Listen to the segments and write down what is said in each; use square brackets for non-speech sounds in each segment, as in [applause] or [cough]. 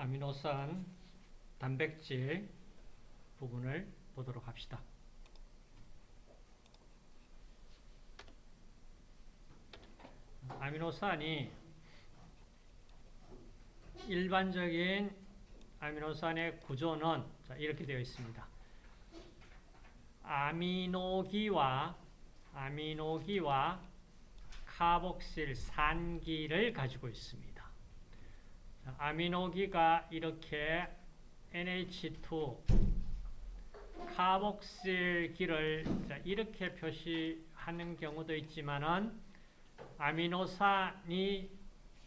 아미노산, 단백질 부분을 보도록 합시다. 아미노산이 일반적인 아미노산의 구조는 이렇게 되어 있습니다. 아미노기와 아미노기와 카복실 산기를 가지고 있습니다. 아미노기가 이렇게 NH2 카복실기를 이렇게 표시하는 경우도 있지만은 아미노산이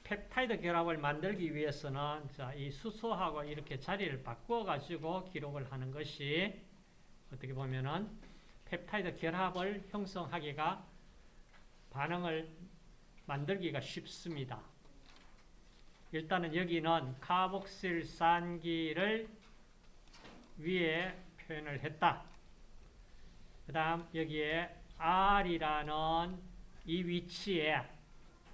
펩타이드 결합을 만들기 위해서는 자, 이 수소하고 이렇게 자리를 바꿔 가지고 기록을 하는 것이 어떻게 보면은 펩타이드 결합을 형성하기가 반응을 만들기가 쉽습니다. 일단은 여기는 카복실산기를 위에 표현을 했다. 그 다음 여기에 R이라는 이 위치에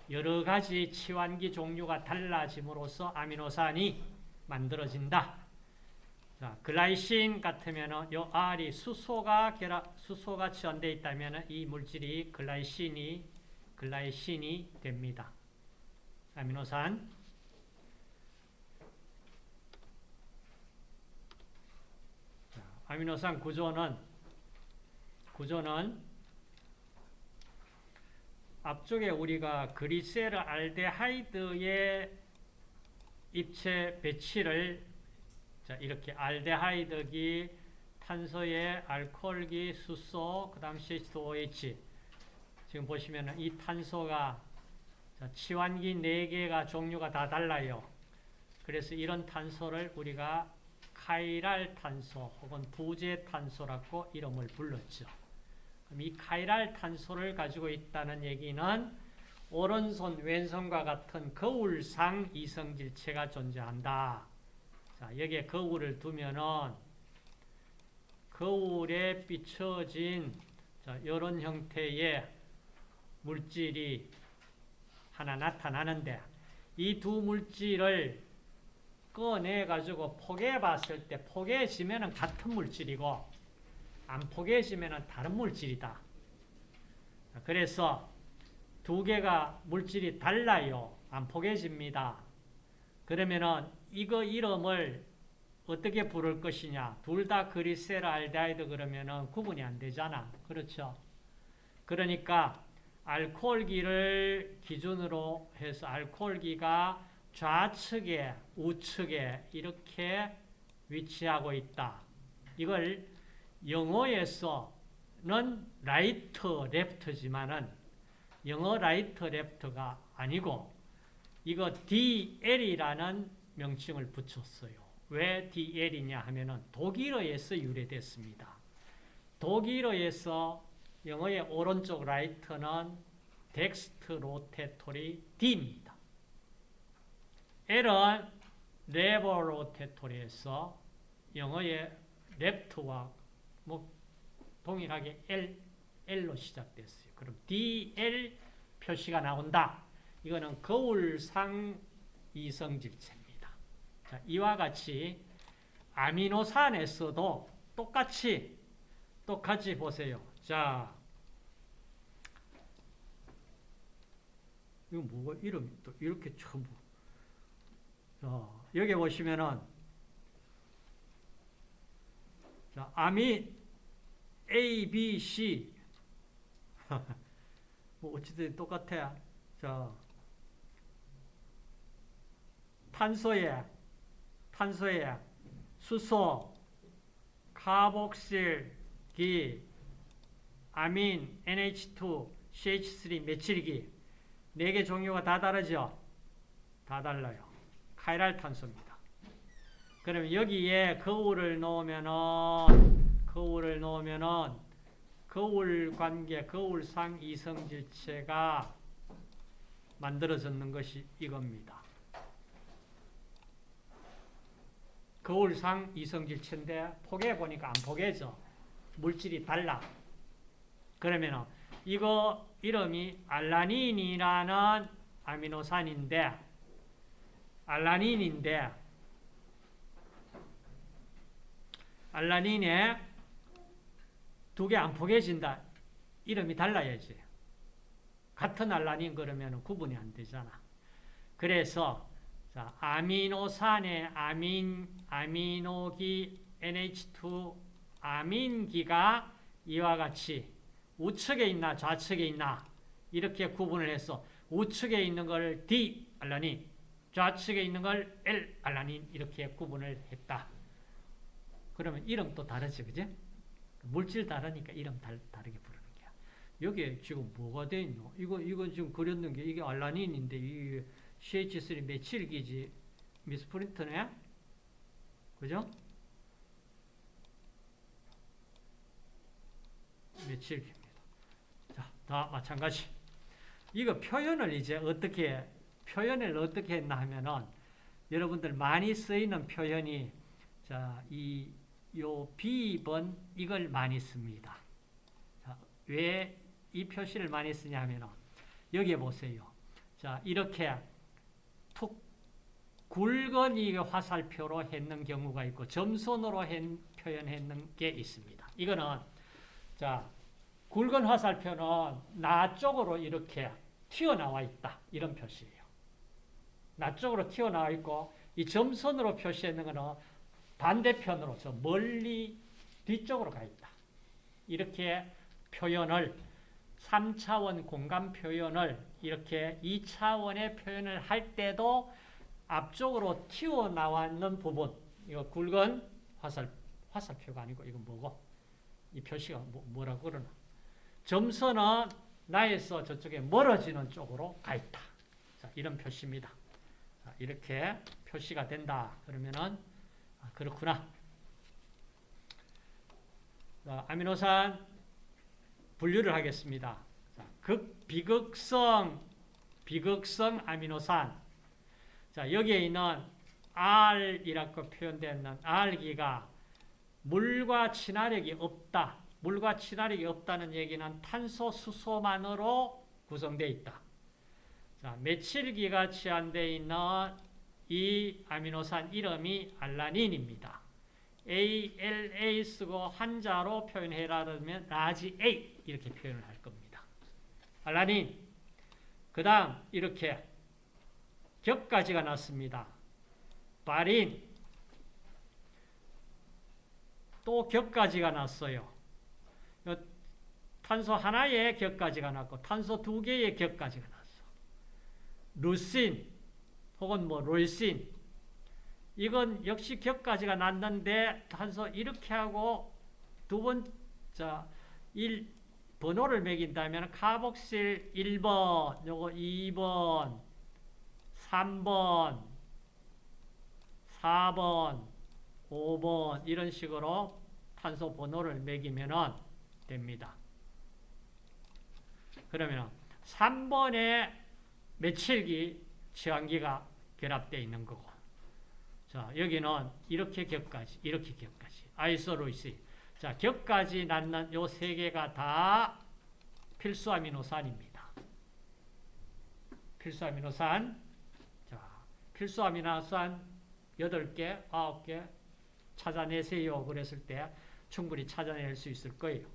여러 가지 치환기 종류가 달라짐으로써 아미노산이 만들어진다. 자, 글라이신 같으면은 요 R이 수소가 결합, 수소가 지원되어 있다면 이 물질이 글라이신이 글라이신이 됩니다. 아미노산. 아미노산 구조는 구조는 앞쪽에 우리가 그리세르 알데하이드의 입체 배치를 자, 이렇게 알데하이드기, 탄소의 알코올기, 수소, 그 다음 CH2OH. 지금 보시면 이 탄소가 자, 치환기 4개가 종류가 다 달라요. 그래서 이런 탄소를 우리가 카이랄 탄소 혹은 부재 탄소라고 이름을 불렀죠. 이 카이랄 탄소를 가지고 있다는 얘기는 오른손, 왼손과 같은 거울상 이성질체가 존재한다. 자, 여기에 거울을 두면은 거울에 비춰진 자, 이런 형태의 물질이 하나 나타나는데 이 두 물질을 꺼내 가지고 포개해 봤을 때 포개해지면 같은 물질이고 안 포개해지면 다른 물질이다. 그래서 두 개가 물질이 달라요. 안 포개집니다. 그러면은 이거 이름을 어떻게 부를 것이냐. 둘 다 그리세르 알데하이드 그러면은 구분이 안 되잖아. 그렇죠? 그러니까 알코올기를 기준으로 해서 알코올기가 좌측에 우측에 이렇게 위치하고 있다. 이걸 영어에서는 right left지만은 영어 right left가 아니고 이거 DL이라는 명칭을 붙였어요. 왜 DL이냐 하면은 독일어에서 유래됐습니다. 독일어에서 영어의 오른쪽 right는 dextrorotatory D입니다. L은 levorotatory에서 영어의 left와 뭐 동일하게 L, L로 시작됐어요. 그럼 DL 표시가 나온다. 이거는 거울상 이성질체입니다. 자, 이와 같이 아미노산에서도 똑같이 똑같이 보세요. 자, 이거 뭐가 이름이 또 이렇게 전부. 자, 여기 보시면은 자, 아미 A, B, C [laughs] 뭐 어찌든 똑같아. 자, 탄소에 탄소에 수소, 카복실 기, 아민, NH2, CH3, 메칠기 네 개 종류가 다 다르죠? 다 달라요. 카이랄 탄소입니다. 그러면 여기에 거울을 놓으면은 거울을 놓으면은 거울 관계, 거울상 이성질체가 만들어졌는 것이 이겁니다. 거울상 이성질체인데 포개 보니까 안 포개져. 물질이 달라. 그러면 이거 이름이 알라닌이라는 아미노산인데 알라닌인데 알라닌에 두 개 안 포개진다. 이름이 달라야지. 같은 알라닌 그러면 구분이 안 되잖아. 그래서 자, 아미노산의 아민 아미노기 NH2 아민기가 이와 같이 우측에 있나 좌측에 있나 이렇게 구분을 해서 우측에 있는 걸 D 알라닌 좌측에 있는 걸 L 알라닌 이렇게 구분을 했다. 그러면 이름 또 다르지, 그지? 물질 다르니까 이름 달, 다르게 부르는 거야. 여기에 지금 뭐가 돼 있노? 이거, 이거 지금 그렸는 게 이게 알라닌인데, 이게 CH3 메칠기지, 미스프린트네? 그죠? 메칠기입니다. 자, 다 마찬가지. 이거 표현을 이제 어떻게, 표현을 어떻게 했나 하면은, 여러분들 많이 쓰이는 표현이, 자, 이, 요 B번 이걸 많이 씁니다. 왜 이 표시를 많이 쓰냐 하면 여기에 보세요. 자, 이렇게 툭 굵은 이 화살표로 했는 경우가 있고 점선으로 했, 표현했는 게 있습니다. 이거는 자, 굵은 화살표는 나 쪽으로 이렇게 튀어나와 있다. 이런 표시예요. 나 쪽으로 튀어나와 있고 이 점선으로 표시했는 거는 반대편으로 저 멀리 뒤쪽으로 가 있다. 이렇게 표현을 3차원 공간 표현을 이렇게 2차원의 표현을 할 때도 앞쪽으로 튀어나왔는 부분 이거 굵은 화살, 화살표가 아니고 이건 뭐고 이 표시가 뭐, 라고 그러나 점선은 나에서 저쪽에 멀어지는 쪽으로 가 있다. 자, 이런 표시입니다. 자, 이렇게 표시가 된다. 그러면은 아, 그렇구나. 자, 아미노산 분류를 하겠습니다. 자, 극, 비극성, 비극성 아미노산. 자, 여기에 있는 R이라고 표현되는 R기가 물과 친화력이 없다. 물과 친화력이 없다는 얘기는 탄소, 수소만으로 구성되어 있다. 자, 메칠기가 치환되어 있는 이 아미노산 이름이 알라닌입니다. ALA 쓰고 한 자로 표현해라 그러면 large A 이렇게 표현을 할 겁니다. 알라닌 그 다음 이렇게 격까지가 났습니다. 바린 또 격까지가 났어요. 탄소 하나의 격까지가 났고 탄소 두 개의 격까지가 났어. 루신 혹은 뭐 롤신 이건 역시 격까지가 났는데 탄소 이렇게 하고 두 번, 자, 1, 번호를 매긴다면 카복실 1번, 요거 2번, 3번, 4번, 5번 이런 식으로 탄소 번호를 매기면 됩니다. 그러면 3번에 메칠기, 치환기가 결합되어 있는 거고 자, 여기는 이렇게 격까지, 이렇게 격까지. 아이소로이스. 자, 격까지 낳는 요 세 개가 다 필수 아미노산입니다. 필수 아미노산. 자, 필수 아미노산 8개, 9개 찾아내세요. 그랬을 때 충분히 찾아낼 수 있을 거예요.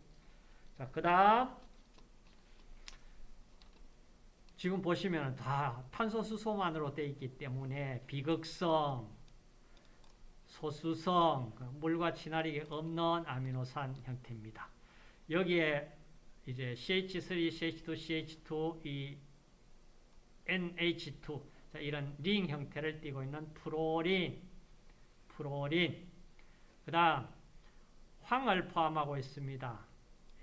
자, 그 다음 지금 보시면 다 탄소수소만으로 되어 있기 때문에 비극성, 소수성, 그 물과 친화력이 없는 아미노산 형태입니다. 여기에 이제 CH3, CH2, CH2, 이 NH2 자, 이런 링 형태를 띠고 있는 프로린, 프로린. 그 다음 황을 포함하고 있습니다.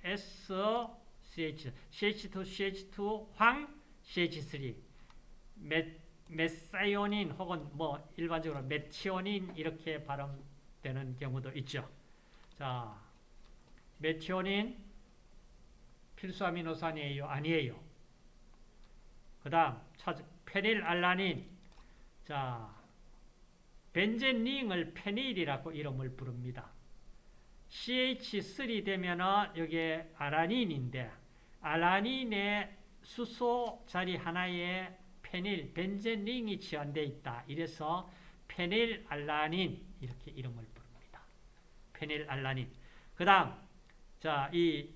SCH, CH2, CH2, 황, CH3. 몇 메사이오닌 혹은 뭐 일반적으로 메티오닌 이렇게 발음되는 경우도 있죠. 자, 메티오닌 필수 아미노산이에요? 아니에요. 그 다음, 페닐알라닌. 자, 벤젠링을 페닐이라고 이름을 부릅니다. CH3 되면은 여기에 아라닌인데, 아라닌의 수소 자리 하나에 페닐, 벤젠링이 치환되어 있다. 이래서 페닐알라닌 이렇게 이름을 부릅니다. 페닐알라닌. 그 다음, 자, 이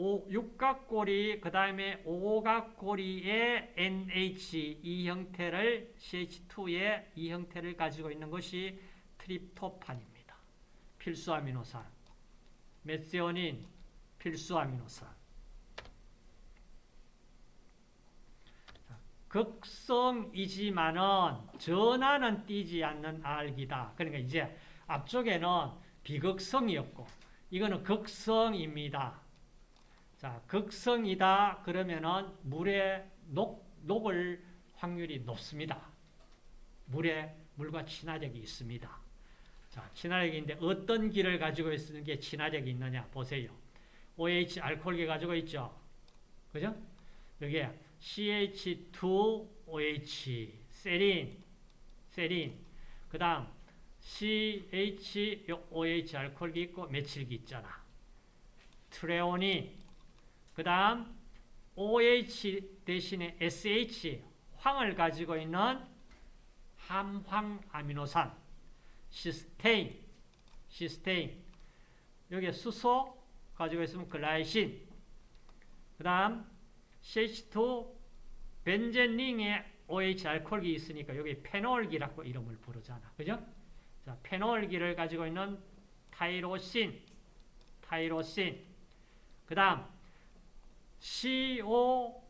오, 육각고리, 그 다음에 오각고리의 NH 이 형태를 CH2의 이 형태를 가지고 있는 것이 트립토판입니다. 필수 아미노산. 메시오닌 필수 아미노산. 극성이지만은 전하는 띄지 않는 알기다. 그러니까 이제 앞쪽에는 비극성이었고 이거는 극성입니다. 자, 극성이다 그러면은 물에 녹, 녹을 확률이 높습니다. 물에 물과 친화력이 있습니다. 자, 친화력인데 어떤 기를 가지고 있는 게 친화력이 있느냐 보세요. OH 알코올계 가지고 있죠. 그죠? 여기에 CH2OH 세린 세린. 그 다음 CHOH 알코올기 있고 메칠기 있잖아. 트레오닌. 그 다음 OH 대신에 SH 황을 가지고 있는 함황 아미노산 시스테인 시스테인. 여기에 수소 가지고 있으면 글라이신. 그 다음 CH2 벤젠링에 OH 알코올기 있으니까 여기 페놀기라고 이름을 부르잖아. 그죠? 자, 페놀기를 가지고 있는 타이로신, 타이로신. 그 다음, CO,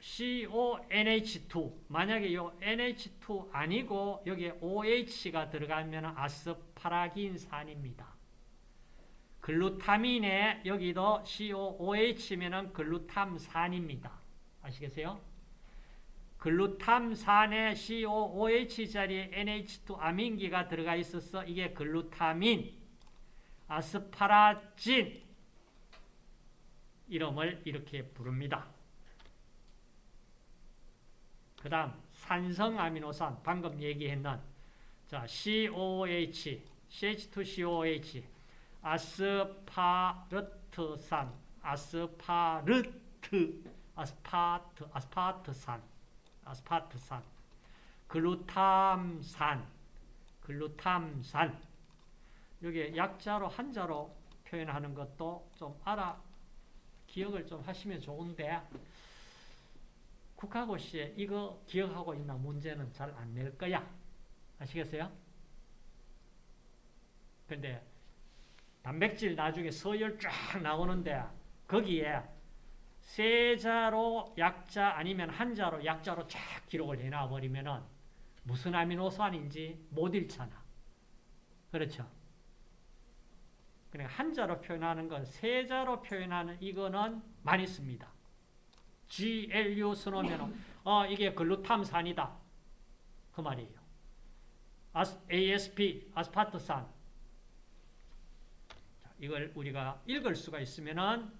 CONH2. 만약에 이 NH2 아니고 여기에 OH가 들어가면 아스파라긴산입니다. 글루타민에 여기도 COOH면 글루탐산입니다. 아시겠어요? 글루탐산에 COOH 자리에 NH2 아민기가 들어가 있어서 이게 글루타민, 아스파라진 이름을 이렇게 부릅니다. 그 다음 산성 아미노산 방금 얘기했는 자 COOH, CH2COOH 아스파르트산, 아스파르트, 아스파트, 아스파트산, 아스파트산, 글루탐산, 글루탐산. 여기 약자로 한자로 표현하는 것도 좀 알아 기억을 좀 하시면 좋은데 국가고시에 이거 기억하고 있나 문제는 잘 안 낼 거야. 아시겠어요? 근데 단백질 나중에 서열 쫙 나오는데 거기에 세자로 약자 아니면 한자로 약자로 쫙 기록을 해놔 버리면은 무슨 아미노산인지 못 읽잖아. 그렇죠? 그러니까 한자로 표현하는 건 세자로 표현하는 이거는 많이 씁니다. GLU 써놓으면 어 이게 글루탐산이다. 그 말이에요. ASP 아스파트산 이걸 우리가 읽을 수가 있으면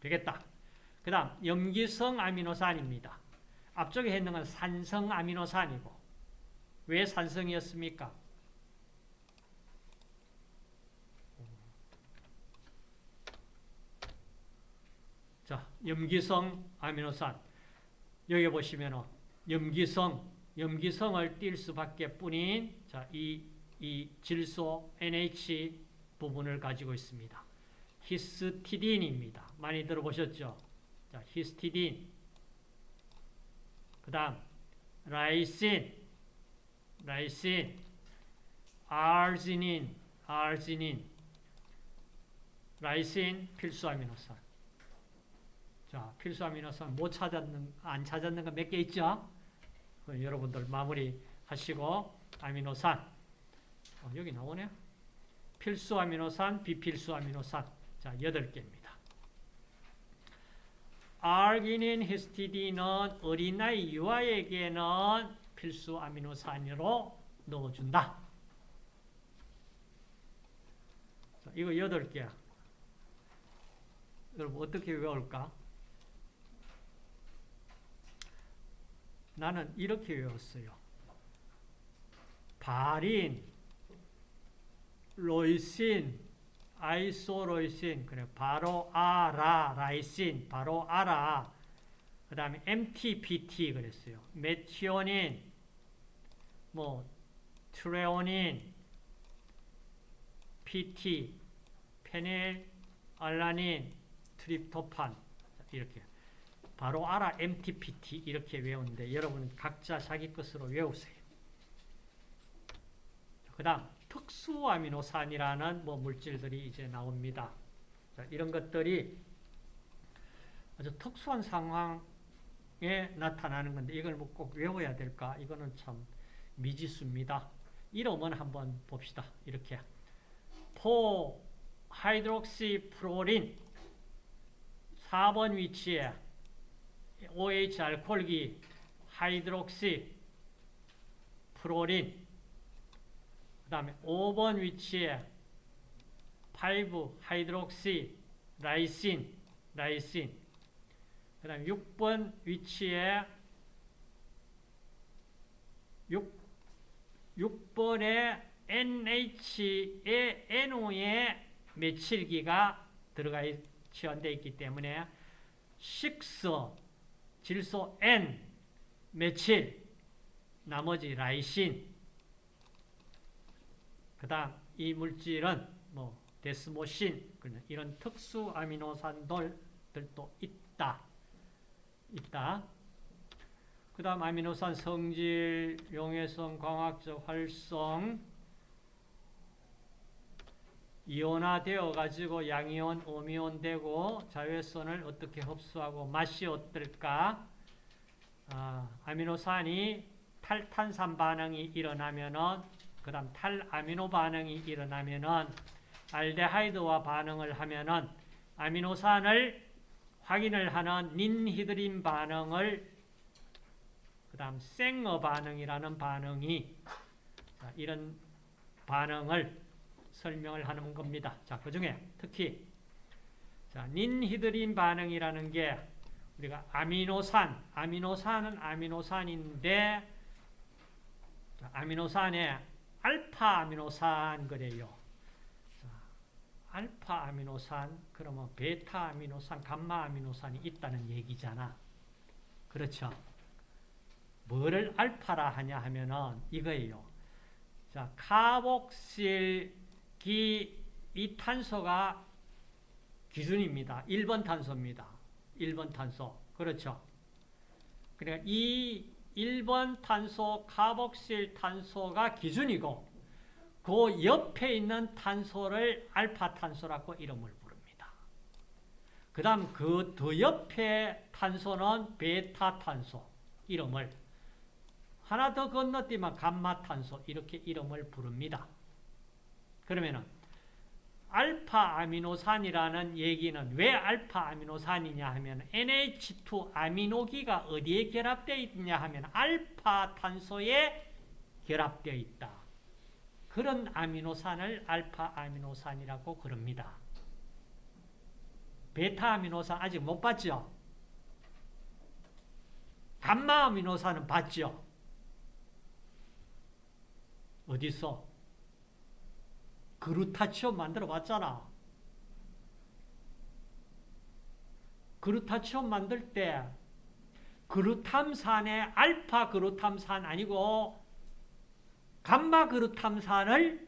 되겠다. 그 다음 염기성 아미노산입니다. 앞쪽에 했는 건 산성 아미노산이고 왜 산성이었습니까? 자, 염기성 아미노산 여기 보시면 염기성 염기성을 띌 수밖에 뿐인 자, 이, 이 질소 NH 부분을 가지고 있습니다. 히스티딘입니다. 많이 들어보셨죠? 자, 히스티딘. 그 다음, 라이신, 라이신, 아르지닌, 아르지닌, 라이신 필수 아미노산. 자, 필수 아미노산 못 찾았는, 안 찾았는 거몇개 있죠? 여러분들 마무리 하시고, 아미노산. 어, 여기 나오네요. 필수 아미노산, 비필수 아미노산. 자, 8개입니다. 아르기닌, 히스티딘은 어린아이 유아에게는 필수 아미노산으로 넣어준다. 자, 이거 8개야. 여러분 어떻게 외울까? 나는 이렇게 외웠어요. 바린, 로이신, 아이소로이신, 그래 바로 아라 라이신, 바로 아라. 그다음에 MTPT 그랬어요. 메티오닌, 뭐 트레오닌, PT, 페닐, 알라닌, 트립토판 이렇게 바로 알아 MTPT 이렇게 외우는데 여러분 각자 자기 것으로 외우세요. 그 다음 특수 아미노산이라는 뭐 물질들이 이제 나옵니다. 자, 이런 것들이 아주 특수한 상황에 나타나는 건데 이걸 뭐 꼭 외워야 될까? 이거는 참 미지수입니다. 이름은 한번 봅시다. 이렇게 four hydroxyproline 4번 위치에 OH 알코올기 hydroxyproline 그 다음에 5번 위치에 5 hydroxylysine 라이신. 그 다음에 6번 위치에 6, 6번에 NH의 NO의 메칠기가 들어가 지원되어 있기 때문에 식서, 질소 N, 메칠, 나머지 라이신 그 다음 이 물질은 뭐 데스모신 이런 특수 아미노산들도 있다. 있다. 그 다음 아미노산 성질, 용해성, 광학적 활성 이온화되어 가지고 양이온, 음이온 되고 자외선을 어떻게 흡수하고 맛이 어떨까? 아, 아미노산이 탈탄산 반응이 일어나면은 그 다음 탈아미노 반응이 일어나면은 알데하이드와 반응을 하면은 아미노산을 확인을 하는 닌히드린 반응을 그 다음 생어 반응이라는 반응이 자, 이런 반응을 설명을 하는 겁니다. 자, 그 중에 특히 자, 닌히드린 반응이라는 게 우리가 아미노산, 아미노산은 아미노산인데 자, 아미노산에 알파 아미노산 그래요. 자, 알파 아미노산 그러면 베타 아미노산, 감마 아미노산이 있다는 얘기잖아. 그렇죠? 뭐를 알파라 하냐 하면은 이거예요. 자, 카복실 기, 이 탄소가 기준입니다. 1번 탄소입니다. 1번 탄소. 그렇죠. 그러니까 이 1번 탄소, 카복실 탄소가 기준이고 그 옆에 있는 탄소를 알파 탄소라고 이름을 부릅니다. 그 다음 그 더 옆에 탄소는 베타 탄소 이름을 하나 더 건너뛰면 감마 탄소 이렇게 이름을 부릅니다. 그러면은 알파 아미노산이라는 얘기는 왜 알파 아미노산이냐 하면 NH2 아미노기가 어디에 결합되어 있냐 하면 알파 탄소에 결합되어 있다. 그런 아미노산을 알파 아미노산이라고 그럽니다. 베타 아미노산 아직 못 봤죠? 감마 아미노산은 봤죠? 어디서? 그루타치온 만들어 봤잖아. 그루타치온 만들 때 그루탐산의 알파 그루탐산 아니고 감마 그루탐산을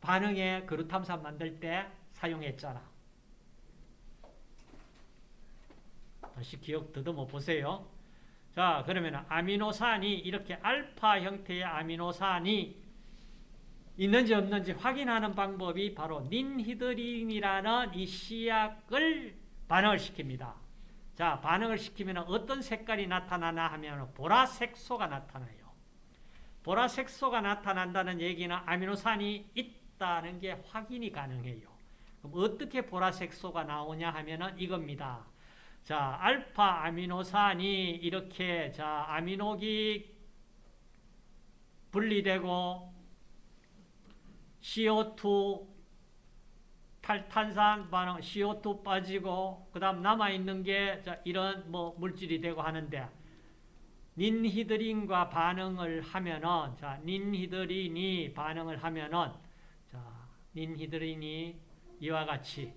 반응에 그루탐산 만들 때 사용했잖아. 다시 기억 더듬어 보세요. 자, 그러면 아미노산이 이렇게 알파 형태의 아미노산이 있는지 없는지 확인하는 방법이 바로 닌히드린이라는 이 씨약을 반응을 시킵니다. 자, 반응을 시키면 어떤 색깔이 나타나나 하면 보라색소가 나타나요. 보라색소가 나타난다는 얘기는 아미노산이 있다는 게 확인이 가능해요. 그럼 어떻게 보라색소가 나오냐 하면 이겁니다. 자, 알파 아미노산이 이렇게 자, 아미노기 분리되고 CO2 탈탄산 반응 CO2 빠지고 그 다음 남아 있는 게 이런 뭐 물질이 되고 하는데 닌히드린과 반응을 하면은 자 닌히드린이 반응을 하면은 자 닌히드린이 이와 같이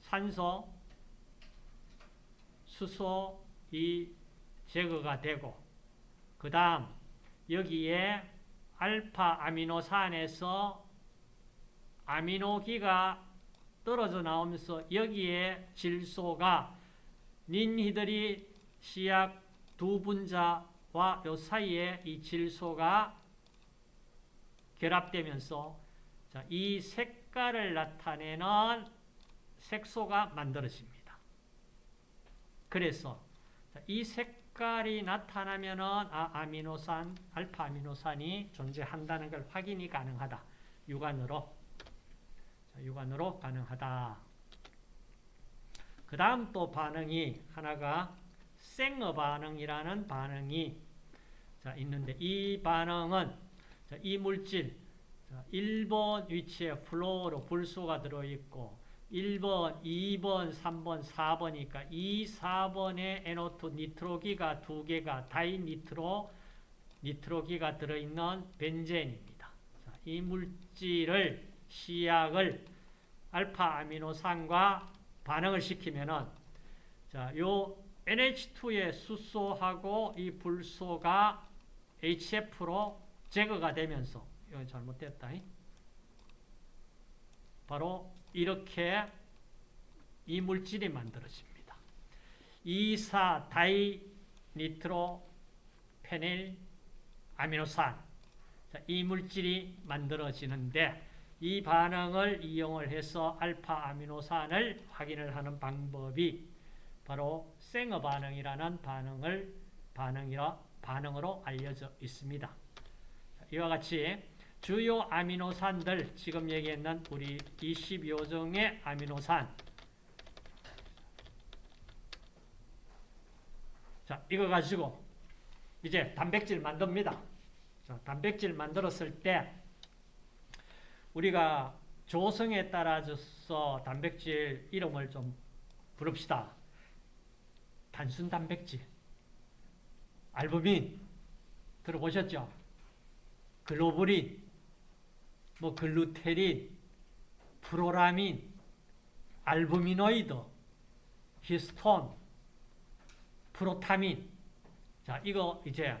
산소 수소 이 제거가 되고 그 다음 여기에 알파 아미노산에서 아미노기가 떨어져 나오면서 여기에 질소가 닌히드리 시약 두 분자와 요 사이에 이 질소가 결합되면서 자, 이 색깔을 나타내는 색소가 만들어집니다. 그래서 자, 이색 깔이 나타나면은 아, 아미노산, 알파 아미노산이 존재한다는 걸 확인이 가능하다. 육안으로 자, 육안으로 가능하다. 그 다음 또 반응이 하나가 생어 반응이라는 반응이 자, 있는데 이 반응은 자, 이 물질 자, 1번 위치에 플로로 불소가 들어있고 1번, 2번, 3번, 4번이니까 이 4번에 NO2 니트로기가 두 개가 다이니트로 니트로기가 들어있는 벤젠입니다. 자, 이 물질을 시약을 알파 아미노산과 반응을 시키면은 자, 요 NH2의 수소하고 이 불소가 HF로 제거가 되면서 이거 잘못됐다. 바로 이렇게 이 물질이 만들어집니다. 2,4 다이 니트로 페닐 아미노산 자, 이 물질이 만들어지는데 이 반응을 이용을 해서 알파 아미노산을 확인을 하는 방법이 바로 생어 반응이라는 반응을 반응이라 반응으로 알려져 있습니다. 이와 같이 주요 아미노산들 지금 얘기했는 우리 20여 종의 아미노산 자 이거 가지고 이제 단백질 만듭니다. 자, 단백질 만들었을 때 우리가 조성에 따라서 단백질 이름을 좀 부릅시다. 단순 단백질, 알부민 들어보셨죠? 글로불린, 뭐 글루테린, 프로라민, 알부미노이드, 히스톤, 프로타민. 자, 이거 이제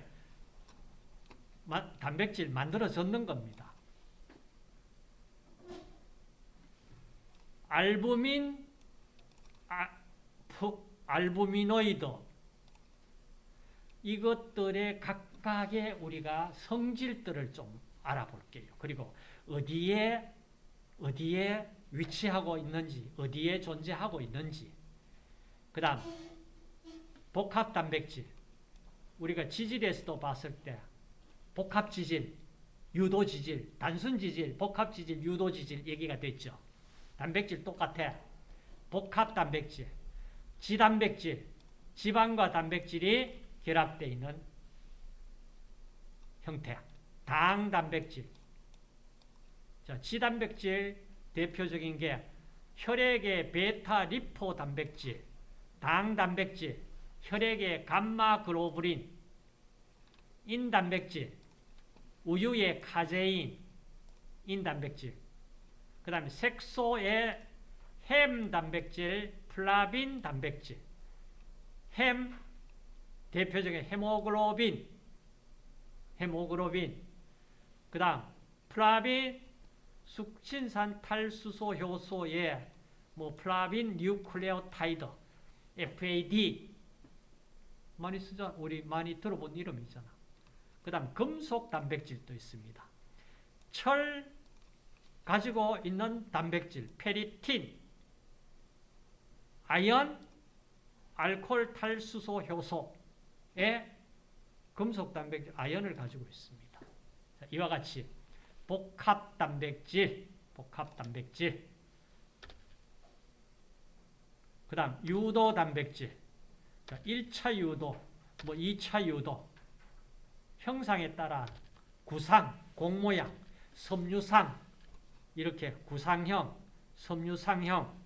단백질 만들어졌는 겁니다. 알부민, 아, 프, 알부미노이드 이것들의 각각의 우리가 성질들을 좀 알아볼게요. 그리고 어디에 어디에 위치하고 있는지, 어디에 존재하고 있는지. 그 다음 복합 단백질. 우리가 지질에서도 봤을 때 복합 지질, 유도 지질, 단순 지질, 복합 지질, 유도 지질 얘기가 됐죠. 단백질 똑같아. 복합 단백질, 지단백질, 지방과 단백질이 결합되어 있는 형태. 당 단백질. 자, 지단백질 대표적인 게 혈액의 베타 리포 단백질, 당 단백질, 혈액의 감마 글로불린, 인 단백질, 우유의 카제인, 인 단백질. 그 다음에 색소의 헴 단백질, 플라빈 단백질. 헴 대표적인 헤모글로빈, 헤모글로빈. 그 다음 플라빈 숙신산 탈수소 효소의 뭐 플라빈 뉴클레오타이드 FAD 많이 쓰자 우리 많이 들어본 이름이잖아. 그다음 금속 단백질도 있습니다. 철 가지고 있는 단백질 페리틴, 아연, 알코올 탈수소 효소의 금속 단백질 아연을 가지고 있습니다. 자, 이와 같이 복합 단백질, 복합 단백질. 그 다음, 유도 단백질. 자, 1차 유도, 뭐 2차 유도. 형상에 따라 구상, 공모양, 섬유상, 이렇게 구상형, 섬유상형.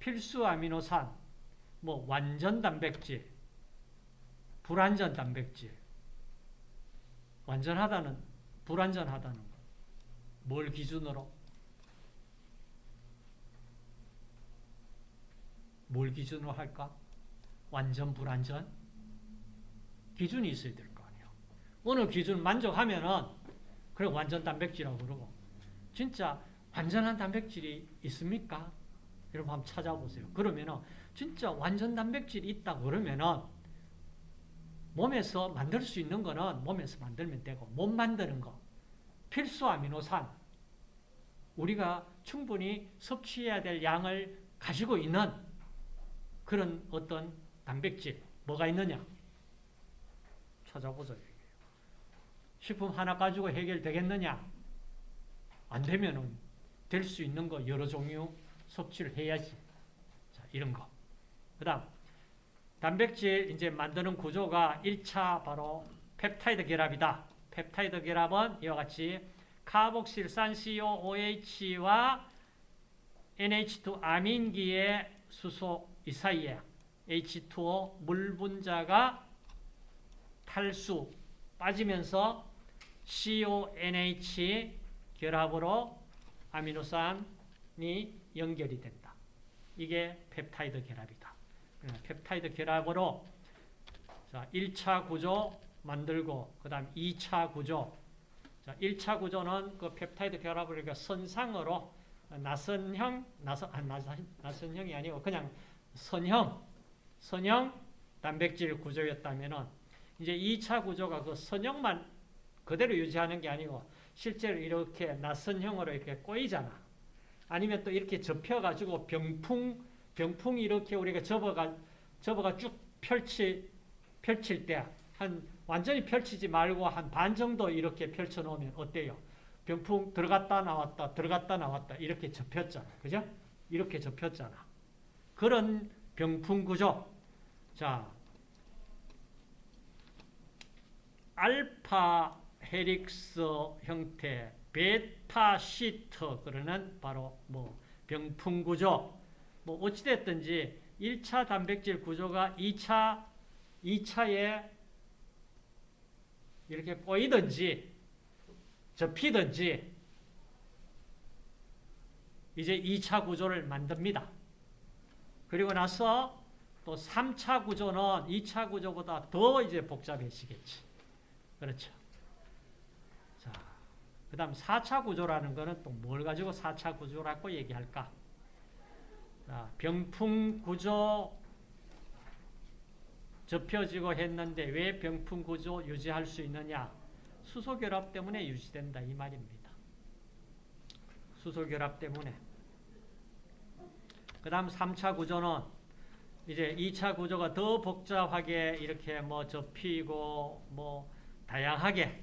필수 아미노산, 뭐 완전 단백질, 불완전 단백질. 완전하다는 불완전하다는 거. 뭘 기준으로? 뭘 기준으로 할까? 완전 불완전? 기준이 있어야 될 거 아니에요. 어느 기준 만족하면은 그래 완전 단백질이라고 그러고 진짜 완전한 단백질이 있습니까? 여러분 한번 찾아보세요. 그러면은 진짜 완전 단백질이 있다 그러면은 몸에서 만들 수 있는 거는 몸에서 만들면 되고 못 만드는 거. 필수 아미노산. 우리가 충분히 섭취해야 될 양을 가지고 있는 그런 어떤 단백질 뭐가 있느냐? 찾아보자 식품 하나 가지고 해결되겠느냐? 안 되면은 될 수 있는 거 여러 종류 섭취를 해야지. 자 이런 거그 다음 단백질 이제 만드는 구조가 1차 바로 펩타이드 결합이다. 펩타이드 결합은 이와 같이 카복실산 COOH와 NH2 아민기의 수소 이 사이에 H2O 물 분자가 탈수 빠지면서 CONH 결합으로 아미노산이 연결이 된다. 이게 펩타이드 결합이다. 펩타이드 결합으로 자, 1차 구조 만들고 그다음 2차 구조 자, 1차 구조는 그 펩타이드 결합을 그러니까 선상으로 나선형 나선 아, 나선 나선형이 아니고 그냥 선형 선형 단백질 구조였다면은 이제 2차 구조가 그 선형만 그대로 유지하는 게 아니고 실제로 이렇게 나선형으로 이렇게 꼬이잖아. 아니면 또 이렇게 접혀가지고 병풍 병풍이 이렇게 우리가 접어가, 접어가 쭉 펼치, 펼칠 때, 한, 완전히 펼치지 말고 한 반 정도 이렇게 펼쳐 놓으면 어때요? 병풍 들어갔다 나왔다, 들어갔다 나왔다, 이렇게 접혔잖아. 그죠? 이렇게 접혔잖아. 그런 병풍 구조. 자, 알파 헬릭스 형태, 베타 시트, 그러는 바로 뭐 병풍 구조. 뭐 어찌됐든지 1차 단백질 구조가 2차, 2차에 이렇게 꼬이든지 접히든지 이제 2차 구조를 만듭니다. 그리고 나서 또 3차 구조는 2차 구조보다 더 이제 복잡해지겠지. 그렇죠. 자, 그 다음 4차 구조라는 거는 또 뭘 가지고 4차 구조라고 얘기할까? 병풍 구조 접혀지고 했는데 왜 병풍 구조 유지할 수 있느냐? 수소 결합 때문에 유지된다 이 말입니다. 수소 결합 때문에. 그 다음 3차 구조는 이제 2차 구조가 더 복잡하게 이렇게 뭐 접히고 뭐 다양하게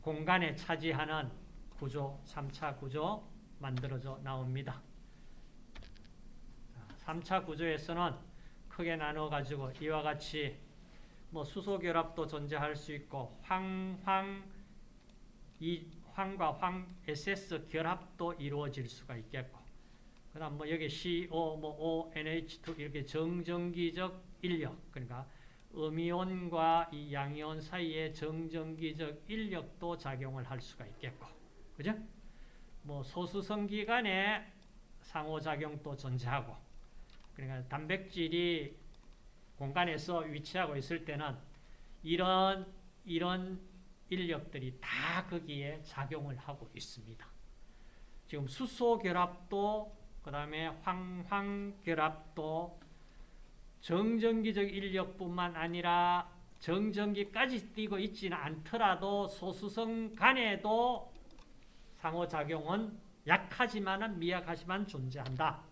공간에 차지하는 구조, 3차 구조 만들어져 나옵니다. 3차 구조에서는 크게 나눠 가지고 이와 같이 뭐 수소 결합도 존재할 수 있고 황, 황, 이 황과 황 SS 결합도 이루어질 수가 있겠고 그다음 뭐 여기 CO, 뭐 O, NH2 이렇게 정전기적 인력 그러니까 음이온과 이 양이온 사이에 정전기적 인력도 작용을 할 수가 있겠고 그죠? 뭐 소수성 기 간의 상호작용도 존재하고 그러니까 단백질이 공간에서 위치하고 있을 때는 이런 이런 인력들이 다 거기에 작용을 하고 있습니다. 지금 수소 결합도 그다음에 황황 결합도 정전기적 인력뿐만 아니라 정전기까지 띄고 있지는 않더라도 소수성 간에도 상호작용은 약하지만 미약하지만 존재한다.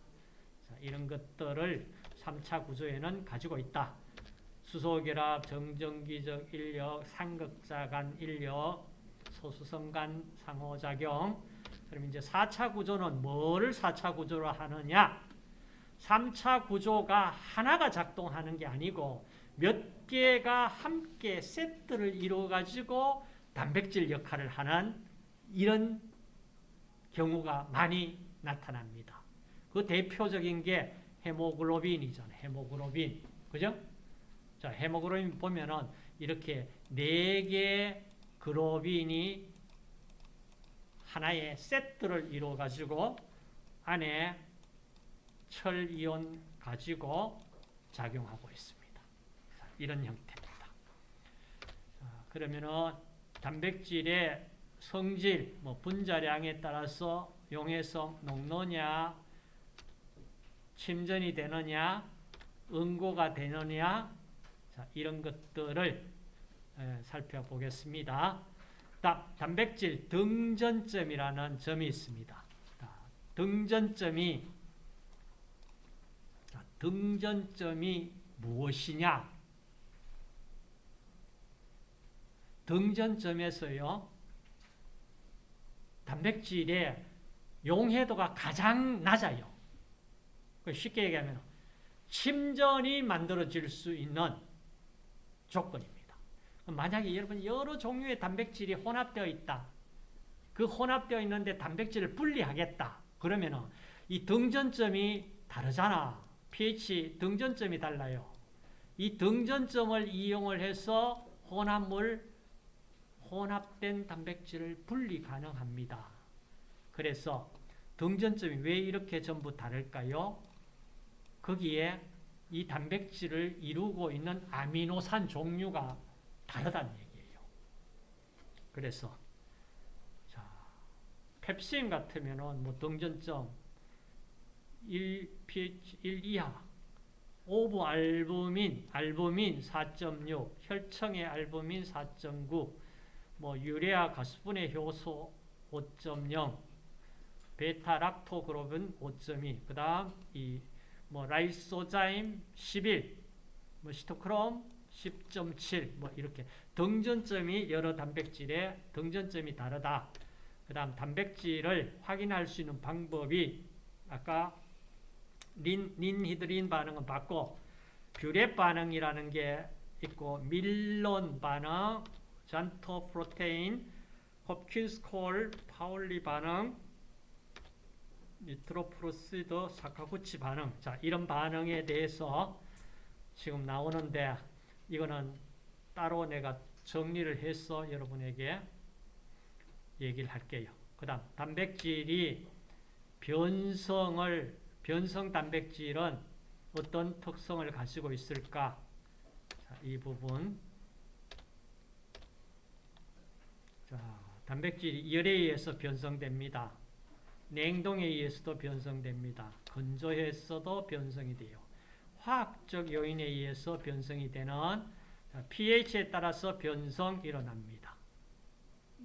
이런 것들을 3차 구조에는 가지고 있다. 수소결합, 정전기적 인력, 상극자 간 인력, 소수성 간 상호작용. 그럼 이제 4차 구조는 뭐를 4차 구조로 하느냐? 3차 구조가 하나가 작동하는 게 아니고 몇 개가 함께 세트를 이루어 가지고 단백질 역할을 하는 이런 경우가 많이 나타납니다. 그 대표적인 게 헤모글로빈이잖아요. 헤모글로빈. 그죠? 자, 헤모글로빈 보면은 이렇게 네 개의 글로빈이 하나의 세트를 이루어 가지고 안에 철 이온 가지고 작용하고 있습니다. 이런 형태입니다. 그러면은 단백질의 성질, 뭐 분자량에 따라서 용해성 높느냐, 침전이 되느냐, 응고가 되느냐, 자, 이런 것들을 에, 살펴보겠습니다. 다, 단백질 등전점이라는 점이 있습니다. 자, 등전점이 자, 등전점이 무엇이냐? 등전점에서요. 단백질의 용해도가 가장 낮아요. 그 쉽게 얘기하면 침전이 만들어질 수 있는 조건입니다. 만약에 여러분 여러 종류의 단백질이 혼합되어 있다. 그 혼합되어 있는데 단백질을 분리하겠다. 그러면 이 등전점이 다르잖아. pH 등전점이 달라요. 이 등전점을 이용을 해서 혼합물, 혼합된 단백질을 분리 가능합니다. 그래서 등전점이 왜 이렇게 전부 다를까요? 거기에 이 단백질을 이루고 있는 아미노산 종류가 다르다는 얘기예요. 그래서 자, 펩신 같으면은 뭐 등전점 1 pH 1 이하 ovalbumin, 알부민 4.6, 혈청의 알부민 4.9, 뭐 urea 가수분해 효소 5.0, 베타 락토글로불린 5.2, 그 다음 이 뭐 라이소자임 11, 뭐 시토크롬 10.7, 뭐 이렇게 등전점이 여러 단백질의 등전점이 다르다. 그 다음 단백질을 확인할 수 있는 방법이 아까 린, 닌히드린 반응은 봤고 뷰렛 반응이라는 게 있고 밀론 반응, xanthoprotein, 홉킨스 콜, 파울리 반응, nitroprusside 사카구치 반응. 자, 이런 반응에 대해서 지금 나오는데 이거는 따로 내가 정리를 해서 여러분에게 얘기를 할게요. 그 다음 단백질이 변성을 변성 단백질은 어떤 특성을 가지고 있을까? 자, 이 부분. 자, 단백질이 열에 의해서 변성됩니다. 냉동에 의해서도 변성됩니다. 건조해서도 변성이 돼요. 화학적 요인에 의해서 변성이 되는 자, pH에 따라서 변성 일어납니다.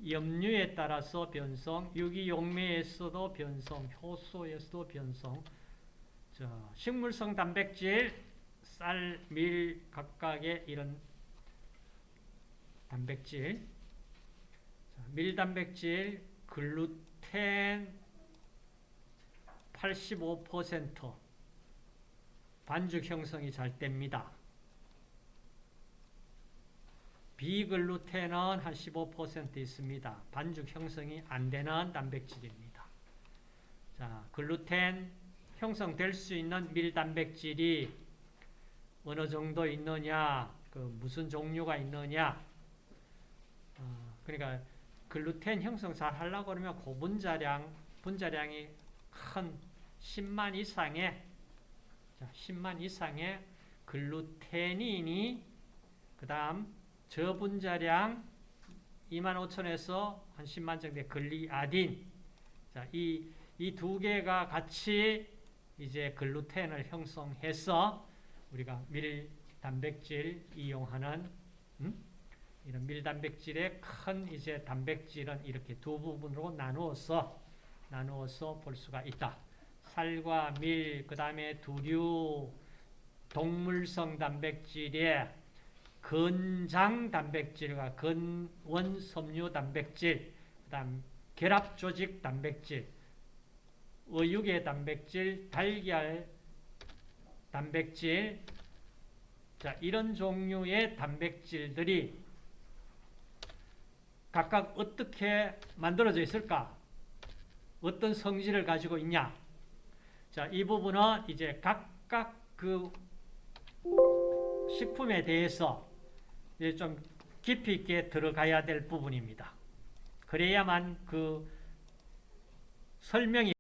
염류에 따라서 변성, 유기용매에서도 변성, 효소에서도 변성, 자, 식물성 단백질, 쌀, 밀 각각의 이런 단백질, 자, 밀단백질, 글루텐 85% 반죽 형성이 잘 됩니다. 비글루텐은 한 15% 있습니다. 반죽 형성이 안 되는 단백질입니다. 자, 글루텐 형성될 수 있는 밀단백질이 어느 정도 있느냐, 그 무슨 종류가 있느냐. 어, 그러니까 글루텐 형성 잘 하려고 그러면 고분자량, 분자량이 큰 10만 이상의 자, 10만 이상의 글루테닌이 그 다음 저분자량 2만 5천에서 한 10만 정도의 글리아딘 자, 이 이 두 개가 같이 이제 글루텐을 형성해서 우리가 밀 단백질 이용하는 음? 이런 밀 단백질의 큰 이제 단백질은 이렇게 두 부분으로 나누어서 나누어서 볼 수가 있다. 살과 밀, 그 다음에 두류, 동물성 단백질의 근장 단백질과 근원 섬유 단백질, 그 다음 결합 조직 단백질, 어육의 단백질, 달걀 단백질, 자, 이런 종류의 단백질들이 각각 어떻게 만들어져 있을까? 어떤 성질을 가지고 있냐? 자, 이 부분은 이제 각각 그 식품에 대해서 이제 좀 깊이 있게 들어가야 될 부분입니다. 그래야만 그 설명이